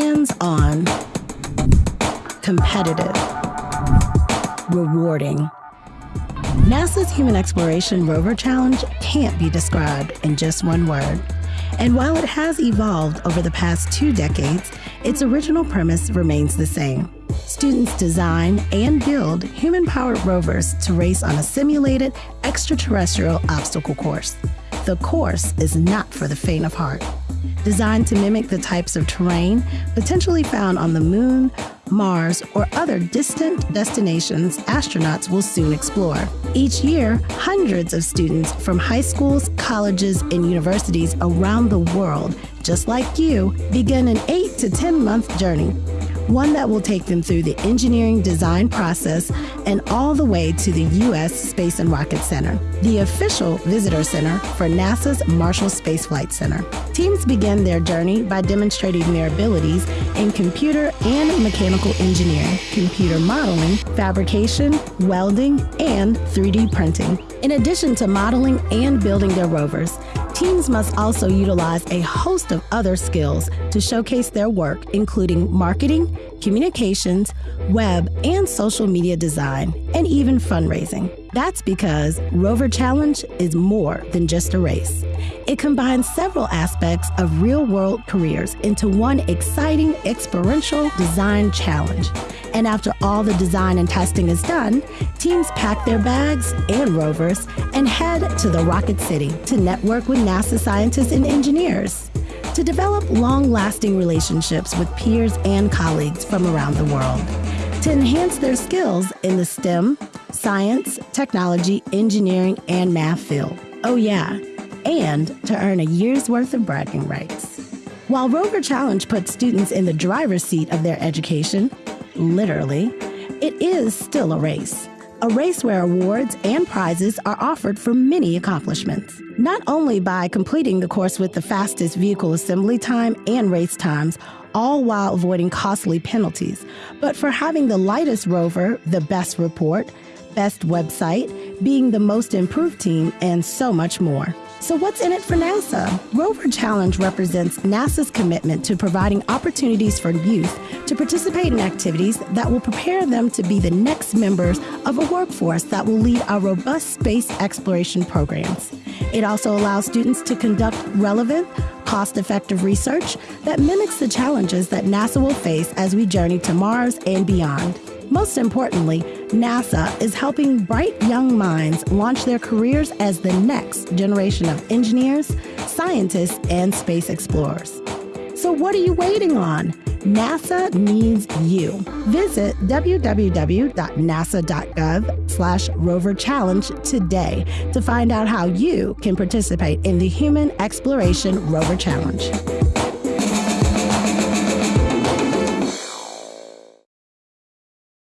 hands on, competitive, rewarding. NASA's Human Exploration Rover Challenge can't be described in just one word. And while it has evolved over the past two decades, its original premise remains the same. Students design and build human powered rovers to race on a simulated extraterrestrial obstacle course. The course is not for the faint of heart. Designed to mimic the types of terrain potentially found on the moon, Mars, or other distant destinations astronauts will soon explore. Each year, hundreds of students from high schools, colleges, and universities around the world, just like you, begin an 8 to 10 month journey one that will take them through the engineering design process and all the way to the U.S. Space and Rocket Center, the official visitor center for NASA's Marshall Space Flight Center. Teams begin their journey by demonstrating their abilities in computer and mechanical engineering, computer modeling, fabrication, welding, and 3D printing. In addition to modeling and building their rovers, Teams must also utilize a host of other skills to showcase their work, including marketing, communications, web and social media design, and even fundraising. That's because Rover Challenge is more than just a race. It combines several aspects of real world careers into one exciting experiential design challenge. And after all the design and testing is done, teams pack their bags and rovers and head to the Rocket City to network with NASA scientists and engineers to develop long lasting relationships with peers and colleagues from around the world, to enhance their skills in the STEM, science, technology, engineering, and math field. Oh, yeah, and to earn a year's worth of bragging rights. While Rover Challenge puts students in the driver's seat of their education, literally, it is still a race. A race where awards and prizes are offered for many accomplishments. Not only by completing the course with the fastest vehicle assembly time and race times, all while avoiding costly penalties, but for having the lightest rover, the best report, best website, being the most improved team, and so much more. So, what's in it for NASA? Rover Challenge represents NASA's commitment to providing opportunities for youth to participate in activities that will prepare them to be the next members of a workforce that will lead our robust space exploration programs. It also allows students to conduct relevant, cost effective research that mimics the challenges that NASA will face as we journey to Mars and beyond. Most importantly, NASA is helping bright young minds launch their careers as the next generation of engineers, scientists, and space explorers. So, what are you waiting on? NASA needs you. Visit www.nasa.gov slash today to find out how you can participate in the Human Exploration Rover Challenge.